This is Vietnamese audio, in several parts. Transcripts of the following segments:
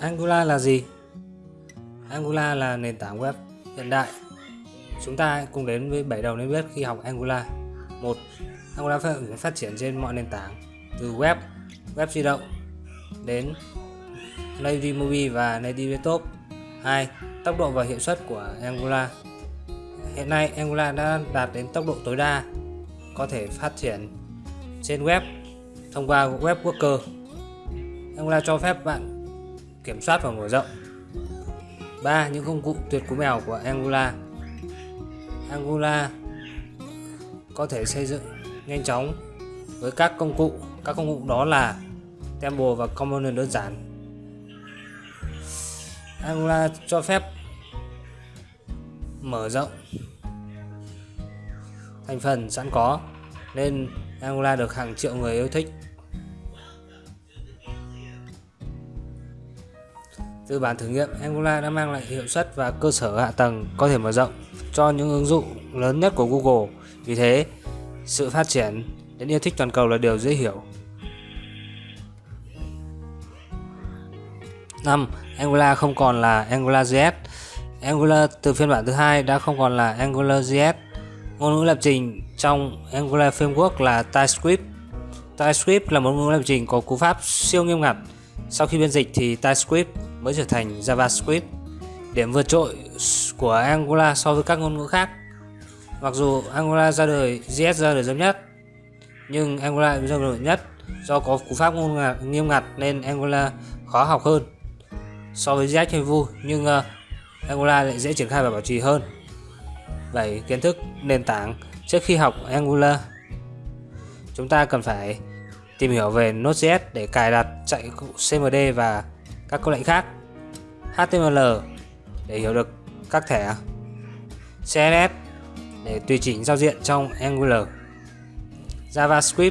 Angular là gì? Angular là nền tảng web hiện đại. Chúng ta cùng đến với bảy đầu nên biết khi học Angular. 1. Angular phát triển trên mọi nền tảng từ web, web di động đến native mobile và native desktop. 2. Tốc độ và hiệu suất của Angular. Hiện nay Angular đã đạt đến tốc độ tối đa có thể phát triển trên web thông qua web worker. Angular cho phép bạn kiểm soát và mở rộng. 3. Những công cụ tuyệt cú mèo của Angular. Angular có thể xây dựng nhanh chóng với các công cụ. Các công cụ đó là Temple và Component đơn giản. Angular cho phép mở rộng thành phần sẵn có, nên Angular được hàng triệu người yêu thích. Từ bản thử nghiệm, Angular đã mang lại hiệu suất và cơ sở hạ tầng có thể mở rộng cho những ứng dụng lớn nhất của Google. Vì thế, sự phát triển đến yêu thích toàn cầu là điều dễ hiểu. 5. Angular không còn là AngularJS. Angular từ phiên bản thứ hai đã không còn là AngularJS. Ngôn ngữ lập trình trong Angular Framework là TypeScript. TypeScript là một ngôn ngữ lập trình có cú pháp siêu nghiêm ngặt. Sau khi biên dịch thì TypeScript mới trở thành JavaScript. Điểm vượt trội của Angular so với các ngôn ngữ khác. Mặc dù Angular ra đời JS ra đời sớm nhất, nhưng Angular ra đời nhất do có cú pháp ngôn ngữ nghiêm ngặt nên Angular khó học hơn so với JS hay vui nhưng uh, Angular lại dễ triển khai và bảo trì hơn. Vậy Kiến thức nền tảng trước khi học Angular chúng ta cần phải tìm hiểu về Node.js để cài đặt chạy CMD và các câu lệnh khác. HTML để hiểu được các thẻ. CSS để tùy chỉnh giao diện trong Angular. JavaScript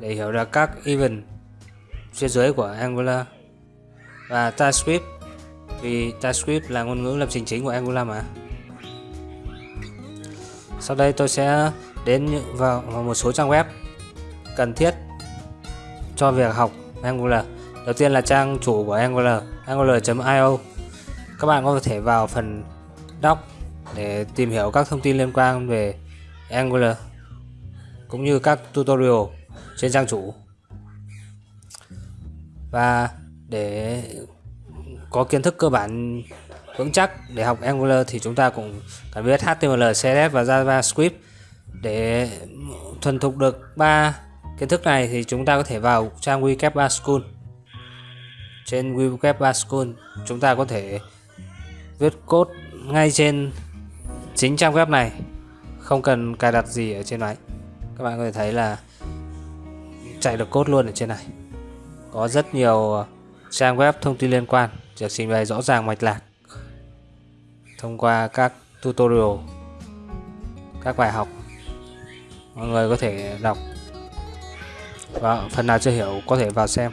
để hiểu được các event phía dưới của Angular. Và TypeScript, vì TypeScript là ngôn ngữ lập trình chính của Angular mà. Sau đây tôi sẽ đến vào một số trang web cần thiết cho việc học Angular đầu tiên là trang chủ của Angular angular.io các bạn có thể vào phần doc để tìm hiểu các thông tin liên quan về Angular cũng như các tutorial trên trang chủ. Và để có kiến thức cơ bản vững chắc để học Angular thì chúng ta cũng cần biết HTML, CSS và JavaScript. Để thuần thục được ba kiến thức này thì chúng ta có thể vào trang Wikipedia School trên WeCap School chúng ta có thể viết code ngay trên chính trang web này. Không cần cài đặt gì ở trên máy các bạn có thể thấy là chạy được code luôn ở trên này. Có rất nhiều ờ, trang web thông tin liên quan. Được trình bày rõ ràng mạch lạc. Thông qua các tutorial, các bài học, mọi người có thể đọc. Và phần nào chưa hiểu có thể vào xem.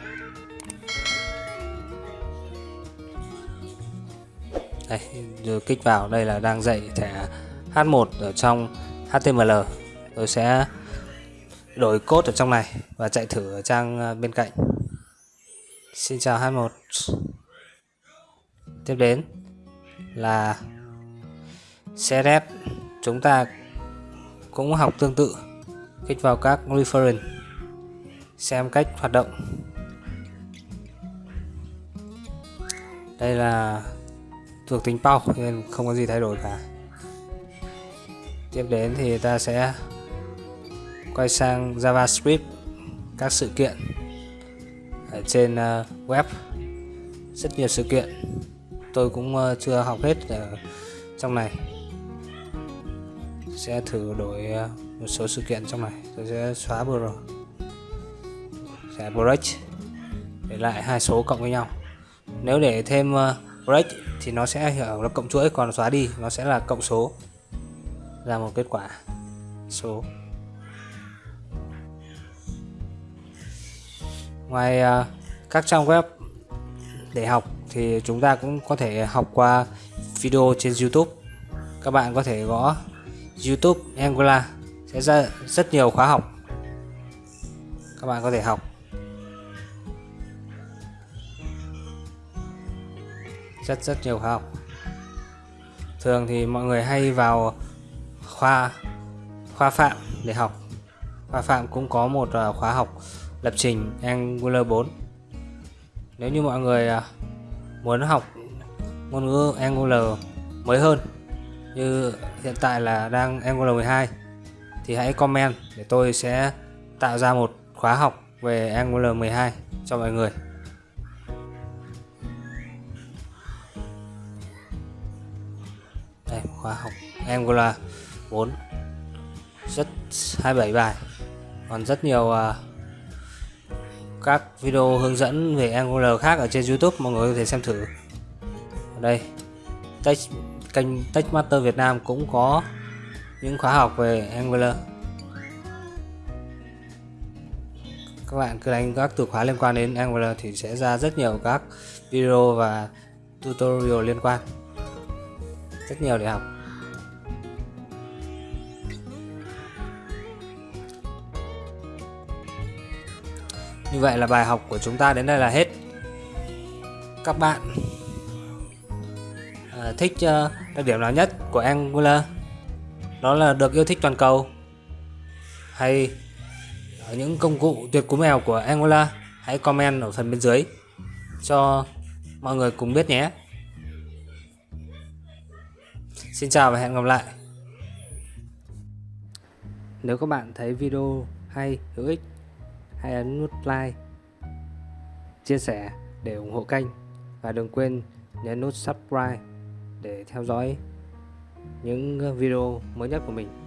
Đây rồi kích vào. Đây là đang dạy thẻ H1 ở trong HTML tôi sẽ đổi code ở trong này và chạy thử ở trang ờ, bên cạnh. Xin chào H1 Tiếp đến là CSS chúng ta cũng học tương tự. Kích vào các reference. Xem cách hoạt động. Đây là thuộc tính bao nên không có gì thay đổi cả. Tiếp đến thì ta sẽ quay sang JavaScript, các sự kiện ở trên ờ, web. Rất nhiều sự kiện. Tôi cũng ờ, chưa học hết ở trong này. Sẽ thử đổi ờ, một số sự kiện trong này. Tôi sẽ xóa vừa rồi. Sẽ break để lại hai số cộng với nhau. Nếu để thêm break thì nó sẽ hiểu là cộng chuỗi còn xóa đi nó sẽ là cộng số. Ra một kết quả số. Ngoài uh, các trang web để học thì chúng ta cũng có thể học qua video trên YouTube. Các bạn có thể gõ YouTube Angular sẽ ra rất nhiều khóa học. Các bạn có thể học. Rất rất nhiều khóa học. Thường thì mọi người hay vào khoa khoa phạm để học. Khoa phạm cũng có một ờ, khóa học lập trình Angular 4 nếu như mọi người ờ, muốn học ngôn ngữ Angular mới hơn, như hiện tại là đang Angular 12 thì hãy comment để tôi sẽ tạo ra một khóa học về Angular 12 cho mọi người. Khoa học. Angular 4 rất 27 bài. Còn rất nhiều uh, các video hướng dẫn về Angular khác ở trên YouTube mọi người có thể xem thử. Ở đây Tech, kênh Techmaster Việt Nam cũng có những khóa học về Angular. Các bạn cứ đánh các từ khóa liên quan đến Angular thì sẽ ra rất nhiều các video và tutorial liên quan rất nhiều để học. Như vậy là bài học của chúng ta đến đây là hết. Các bạn à, thích uh, đặc điểm nào nhất của Angular Đó là được yêu thích toàn cầu Hay những công cụ tuyệt cú mèo của Angular Hãy comment ở phần bên dưới cho mọi người cùng biết nhé. Xin chào và hẹn gặp lại Nếu các bạn thấy video hay, hữu ích hãy ấn nút like, chia sẻ để ủng hộ kênh và đừng quên nhấn nút subscribe để theo dõi những video mới nhất của mình.